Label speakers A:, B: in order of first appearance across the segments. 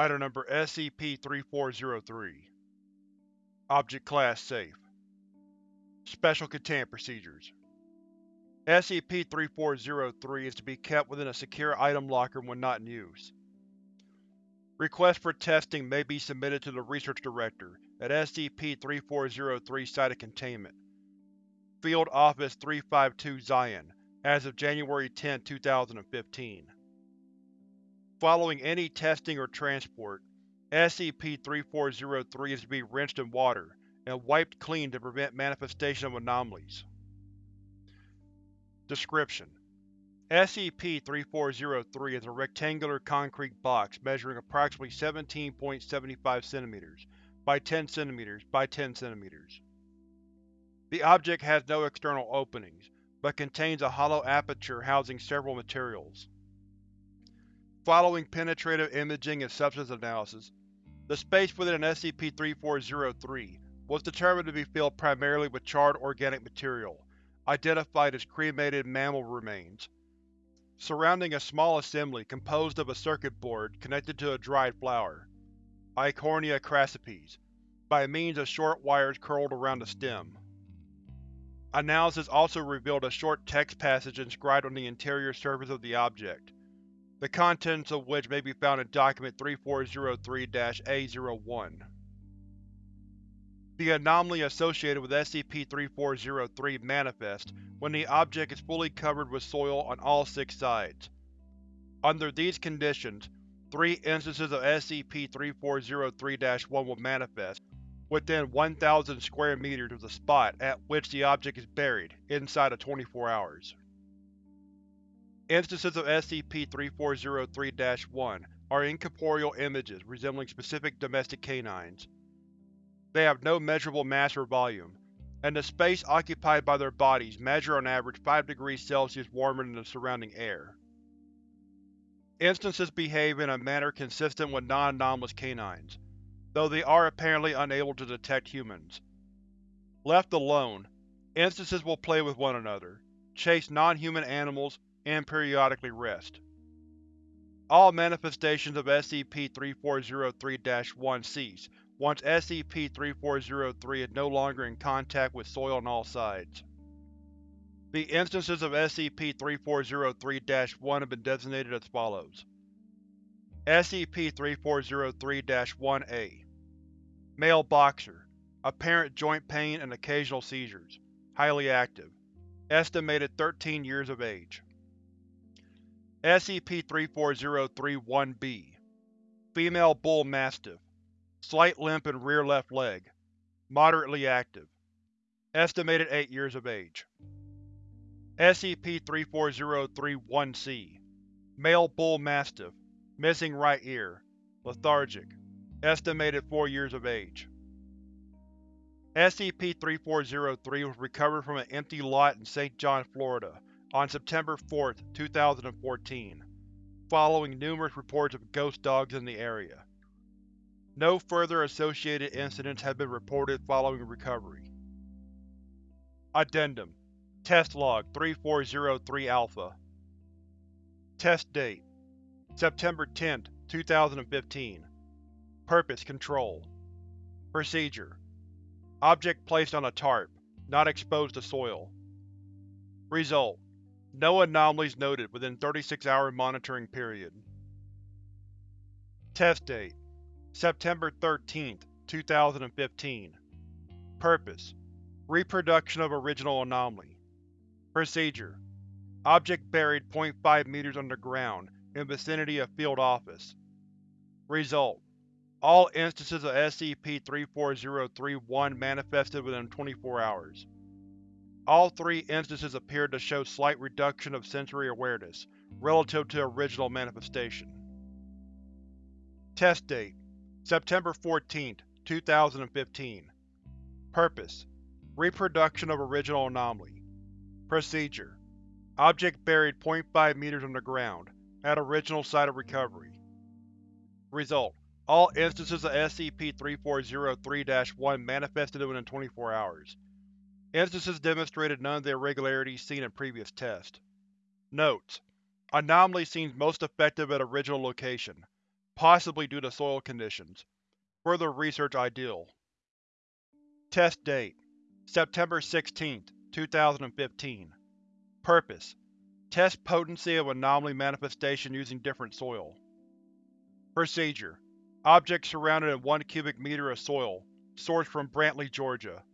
A: Item Number SCP-3403 Object Class Safe Special Containment Procedures SCP-3403 is to be kept within a secure item locker when not in use. Requests for testing may be submitted to the Research Director at SCP-3403 Site of Containment, Field Office 352 Zion, as of January 10, 2015. Following any testing or transport, SCP-3403 is to be rinsed in water and wiped clean to prevent manifestation of anomalies. Description: SCP-3403 is a rectangular concrete box measuring approximately 17.75 cm by 10 cm by 10 cm. The object has no external openings, but contains a hollow aperture housing several materials. Following penetrative imaging and substance analysis, the space within an SCP-3403 was determined to be filled primarily with charred organic material, identified as cremated mammal remains. Surrounding a small assembly composed of a circuit board connected to a dried flower, Eichhornia crassipes, by means of short wires curled around the stem. Analysis also revealed a short text passage inscribed on the interior surface of the object, the contents of which may be found in Document 3403-A01. The anomaly associated with SCP-3403 manifests when the object is fully covered with soil on all six sides. Under these conditions, three instances of SCP-3403-1 will manifest within 1,000 square meters of the spot at which the object is buried, inside of 24 hours. Instances of SCP-3403-1 are incorporeal images resembling specific domestic canines. They have no measurable mass or volume, and the space occupied by their bodies measure on average 5 degrees Celsius warmer than the surrounding air. Instances behave in a manner consistent with non-anomalous canines, though they are apparently unable to detect humans. Left alone, instances will play with one another, chase non-human animals, and periodically rest. All manifestations of SCP-3403-1 cease once SCP-3403 is no longer in contact with soil on all sides. The instances of SCP-3403-1 have been designated as follows. SCP-3403-1-A Male Boxer Apparent joint pain and occasional seizures. Highly active. Estimated 13 years of age. SCP-3403-1-B Female Bull Mastiff Slight limp in rear left leg. Moderately active. Estimated 8 years of age. SCP-3403-1-C Male Bull Mastiff Missing right ear. Lethargic. Estimated 4 years of age. SCP-3403 was recovered from an empty lot in St. John, Florida on September 4, 2014, following numerous reports of ghost dogs in the area. No further associated incidents have been reported following recovery. Addendum. Test Log 3403-Alpha Test Date. September 10, 2015 Purpose Control. Procedure. Object placed on a tarp, not exposed to soil. Result no anomalies noted within 36-hour monitoring period. Test Date September 13, 2015 Purpose Reproduction of original anomaly Procedure Object buried 0.5 meters underground, in vicinity of Field Office Result All instances of SCP-3403-1 manifested within 24 hours. All three instances appeared to show slight reduction of sensory awareness, relative to original manifestation. Test Date September 14, 2015 Purpose Reproduction of original anomaly Procedure Object buried 0.5 meters underground, at original site of recovery. Result All instances of SCP-3403-1 manifested within 24 hours. Instances demonstrated none of the irregularities seen in previous tests. Notes: Anomaly seems most effective at original location, possibly due to soil conditions. Further research ideal. Test Date September 16, 2015 Purpose Test potency of anomaly manifestation using different soil. Procedure Object surrounded in 1 cubic meter of soil, sourced from Brantley, Georgia.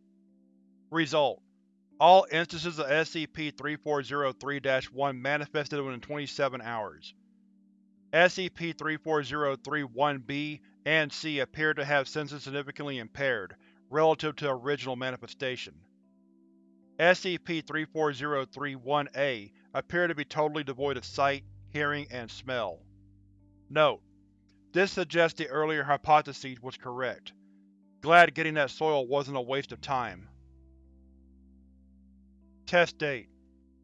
A: Result All instances of SCP-3403-1 manifested within 27 hours. SCP-3403-1-B and C appear to have senses significantly impaired, relative to original manifestation. SCP-3403-1-A appear to be totally devoid of sight, hearing, and smell. Note: This suggests the earlier hypothesis was correct. Glad getting that soil wasn't a waste of time. Test Date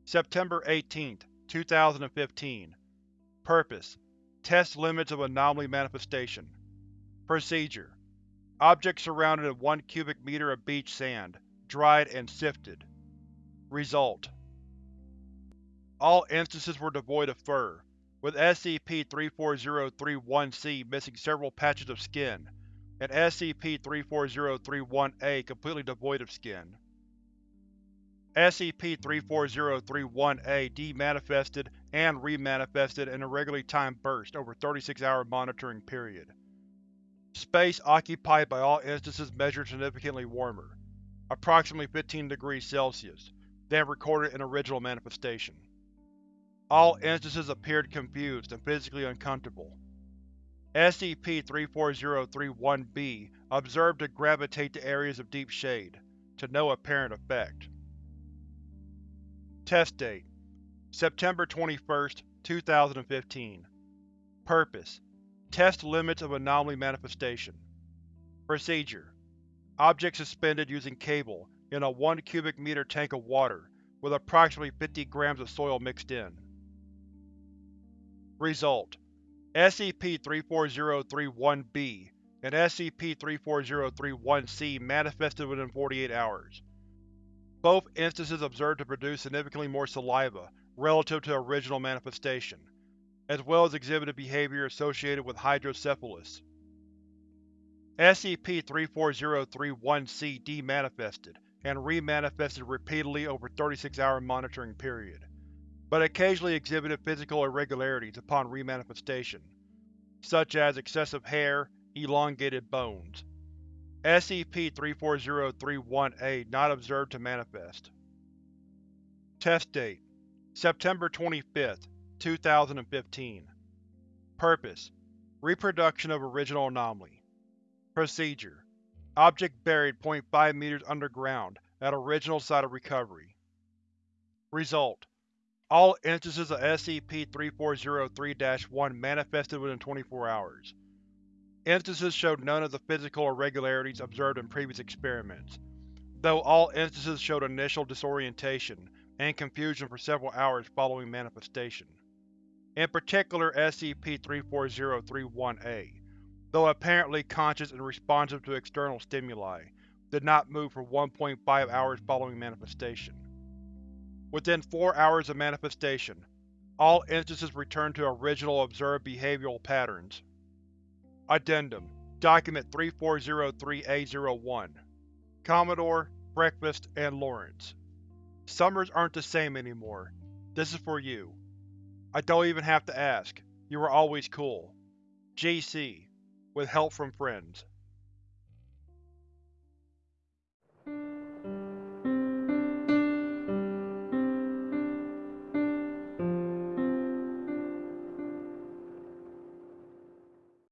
A: September 18, 2015 Purpose Test limits of anomaly manifestation. Procedure Object surrounded in 1 cubic meter of beach sand, dried and sifted. Result All instances were devoid of fur, with SCP-3403-1-C missing several patches of skin, and SCP-3403-1-A completely devoid of skin. SCP-3403-1-A demanifested and remanifested in a regularly timed burst over 36-hour monitoring period. Space occupied by all instances measured significantly warmer, approximately 15 degrees Celsius, than recorded in original manifestation. All instances appeared confused and physically uncomfortable. SCP-3403-1-B observed to gravitate to areas of deep shade, to no apparent effect. Test Date September 21, 2015 Purpose Test limits of anomaly manifestation. Procedure Object suspended using cable in a 1 cubic meter tank of water with approximately 50 grams of soil mixed in. Result SCP-3403-1-B and SCP-3403-1-C manifested within 48 hours. Both instances observed to produce significantly more saliva relative to original manifestation, as well as exhibited behavior associated with hydrocephalus. SCP-3403-1-C demanifested and remanifested repeatedly over 36-hour monitoring period, but occasionally exhibited physical irregularities upon remanifestation, such as excessive hair, elongated bones. SCP-3403-1-A not observed to manifest. Test Date September 25, 2015 Purpose Reproduction of original anomaly Procedure Object buried 0.5 meters underground at original site of recovery. Result All instances of SCP-3403-1 manifested within 24 hours. Instances showed none of the physical irregularities observed in previous experiments, though all instances showed initial disorientation and confusion for several hours following manifestation. In particular SCP-3403-1-A, though apparently conscious and responsive to external stimuli, did not move for 1.5 hours following manifestation. Within 4 hours of manifestation, all instances returned to original observed behavioral patterns. Addendum Document 3403-A01 Commodore, Breakfast, and Lawrence. Summers aren't the same anymore. This is for you. I don't even have to ask. You were always cool. GC, with help from friends.